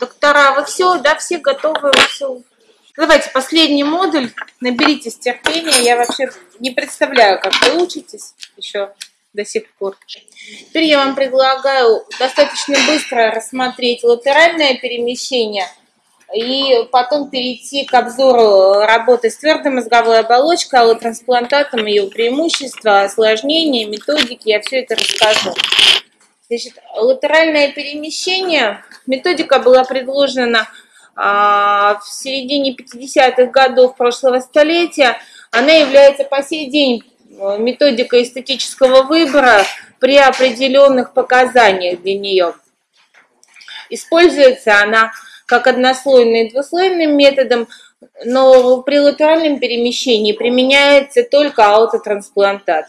Доктора, вы все, да, все готовы, вы все. Давайте последний модуль. Наберитесь терпения. Я вообще не представляю, как вы учитесь еще до сих пор. Теперь я вам предлагаю достаточно быстро рассмотреть латеральное перемещение и потом перейти к обзору работы с твердой мозговой оболочкой, аллотрансплантатом, ее преимущества, осложнения, методики. Я все это расскажу. Значит, латеральное перемещение, методика была предложена а, в середине 50-х годов прошлого столетия. Она является по сей день э, методикой эстетического выбора при определенных показаниях для нее. Используется она как однослойным и двуслойным методом, но при латеральном перемещении применяется только аутотрансплантат.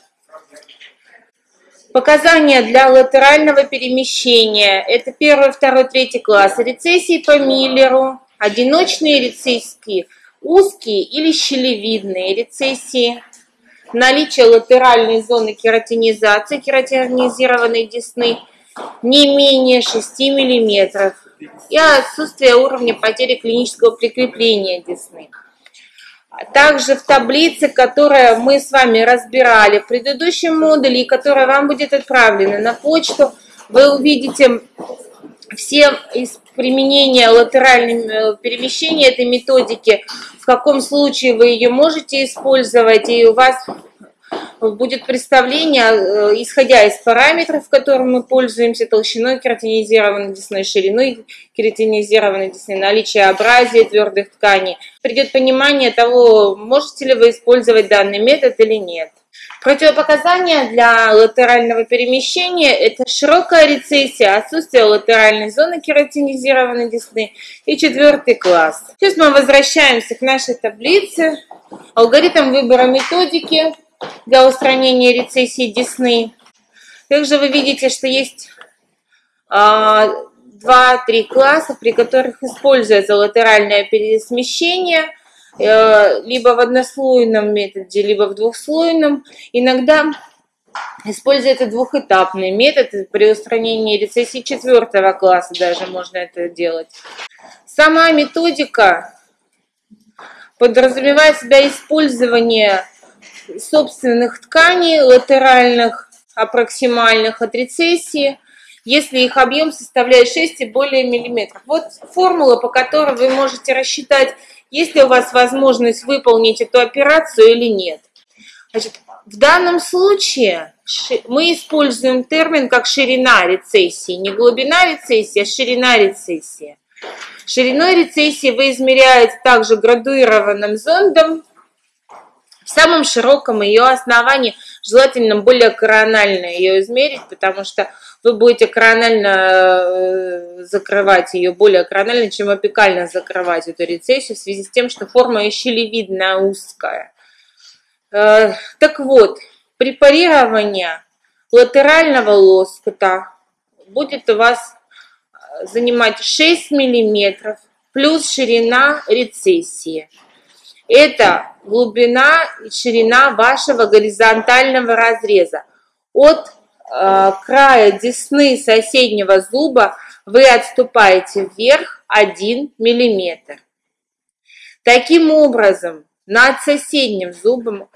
Показания для латерального перемещения – это первый, второй, третий класс. Рецессии по Миллеру, одиночные рецессии, узкие или щелевидные рецессии, наличие латеральной зоны кератинизации, кератинизированной десны не менее 6 мм и отсутствие уровня потери клинического прикрепления десны. Также в таблице, которую мы с вами разбирали в предыдущем модуле, и которая вам будет отправлена на почту, вы увидите все из применения латерального перемещения этой методики, в каком случае вы ее можете использовать, и у вас будет представление, э, исходя из параметров, которым мы пользуемся, толщиной кератинизированной десны, шириной кератинизированной десны, наличие абразии твердых тканей. Придет понимание того, можете ли вы использовать данный метод или нет. Противопоказания для латерального перемещения – это широкая рецессия, отсутствие латеральной зоны кератинизированной десны и четвертый класс. Сейчас мы возвращаемся к нашей таблице. Алгоритм выбора методики – для устранения рецессии десны. Также вы видите, что есть а, два-три класса, при которых используется латеральное пересмещение, э, либо в однослойном методе, либо в двухслойном. Иногда используется двухэтапный метод при устранении рецессии четвертого класса, даже можно это делать. Сама методика подразумевает себя использование собственных тканей, латеральных, апроксимальных от рецессии, если их объем составляет 6 и более миллиметров. Вот формула, по которой вы можете рассчитать, есть ли у вас возможность выполнить эту операцию или нет. Значит, в данном случае мы используем термин как ширина рецессии. Не глубина рецессии, а ширина рецессии. Шириной рецессии вы измеряете также градуированным зондом в самом широком ее основании, желательно более коронально ее измерить, потому что вы будете коронально э, закрывать ее более коронально, чем опекально закрывать эту рецессию в связи с тем, что форма еще щелевидная узкая. Э, так вот, препарирование латерального лоскута будет у вас э, занимать 6 мм плюс ширина рецессии. Это глубина и ширина вашего горизонтального разреза. От э, края десны соседнего зуба вы отступаете вверх 1 мм. Таким образом, над соседним зубом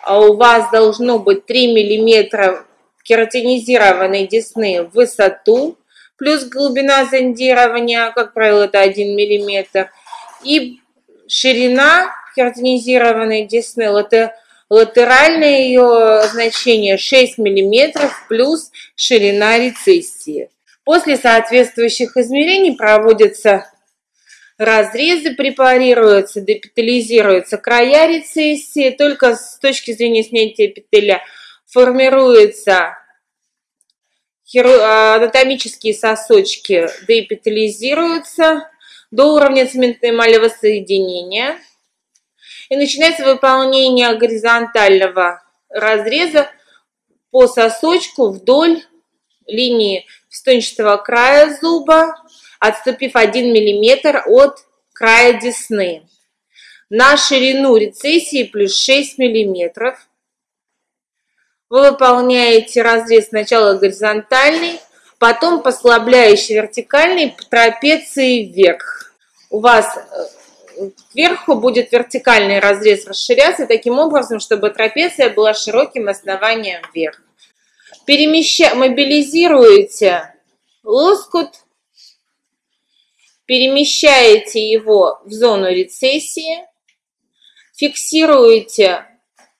а, у вас должно быть 3 мм кератинизированной десны в высоту, плюс глубина зондирования, как правило, это 1 мм, и ширина кератинизированной десны, латеральное ее значение 6 мм плюс ширина рецессии. После соответствующих измерений проводятся разрезы, препарируются, депитализируются края рецессии. Только с точки зрения снятия эпителия формируются анатомические сосочки, деэпителизируются до уровня цементной эмалевого соединения и начинается выполнение горизонтального разреза по сосочку вдоль линии стончатого края зуба, отступив 1 мм от края десны. На ширину рецессии плюс 6 мм. Вы выполняете разрез сначала горизонтальный, потом послабляющий вертикальный трапеции вверх. У вас э, кверху будет вертикальный разрез расширяться таким образом, чтобы трапеция была широким основанием вверх. Перемеща... Мобилизируете лоскут, перемещаете его в зону рецессии, фиксируете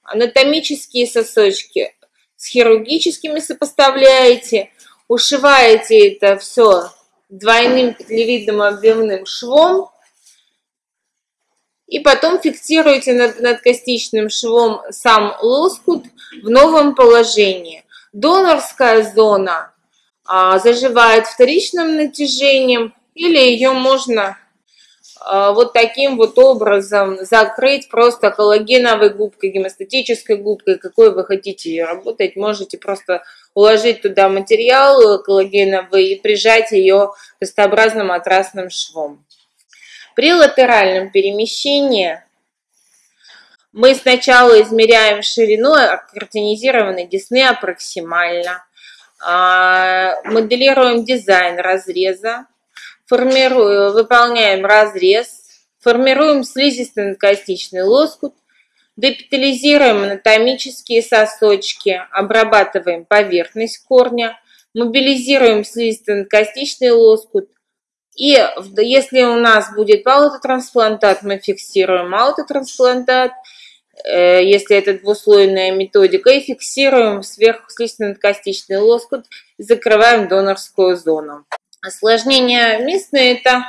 анатомические сосочки, с хирургическими сопоставляете, ушиваете это все двойным петлевидным объемным швом, и потом фиксируете над, костичным швом сам лоскут в новом положении. Донорская зона а, заживает вторичным натяжением, или ее можно а, вот таким вот образом закрыть просто коллагеновой губкой, гемостатической губкой, какой вы хотите ее работать, можете просто уложить туда материал коллагеновый и прижать ее крестообразным матрасным швом. При латеральном перемещении мы сначала измеряем ширину картинизированной десны аппроксимально, а, моделируем дизайн разреза, формируем, выполняем разрез, формируем слизисто-надкостичный лоскут, депитализируем анатомические сосочки, обрабатываем поверхность корня, мобилизируем слизисто-надкостичный лоскут, и если у нас будет аутотрансплантат, мы фиксируем аутотрансплантат, э, если это двуслойная методика, и фиксируем сверху слизистно-надкостичный лоскут закрываем донорскую зону. Осложнения местные – это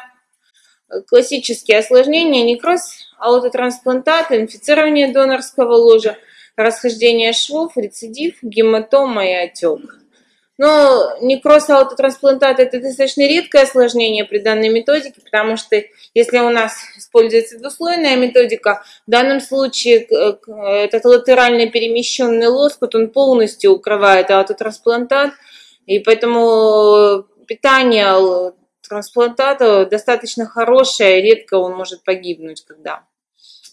классические осложнения, некроз, аутотрансплантат, инфицирование донорского ложа, расхождение швов, рецидив, гематома и отек. Но некроз аутотрансплантат – это достаточно редкое осложнение при данной методике, потому что если у нас используется двуслойная методика, в данном случае этот латерально перемещенный лоскут, он полностью укрывает аутотрансплантат, и поэтому питание трансплантата достаточно хорошее, редко он может погибнуть когда.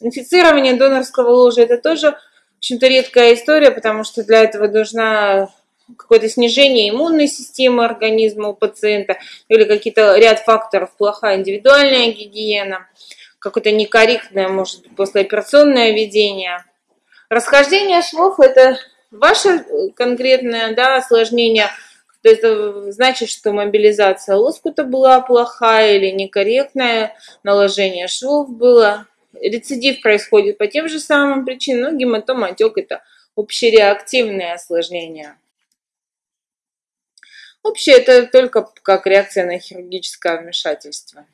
Инфицирование донорского ложа это тоже, в общем-то, редкая история, потому что для этого должна какое-то снижение иммунной системы организма у пациента или какие-то ряд факторов, плохая индивидуальная гигиена, какое-то некорректное, может быть, послеоперационное ведение. Расхождение швов – это ваше конкретное да, осложнение – то есть это значит, что мобилизация лоскута была плохая или некорректная, наложение швов было. Рецидив происходит по тем же самым причинам, но гематома, отек – это общереактивное осложнение. Общее – это только как реакция на хирургическое вмешательство.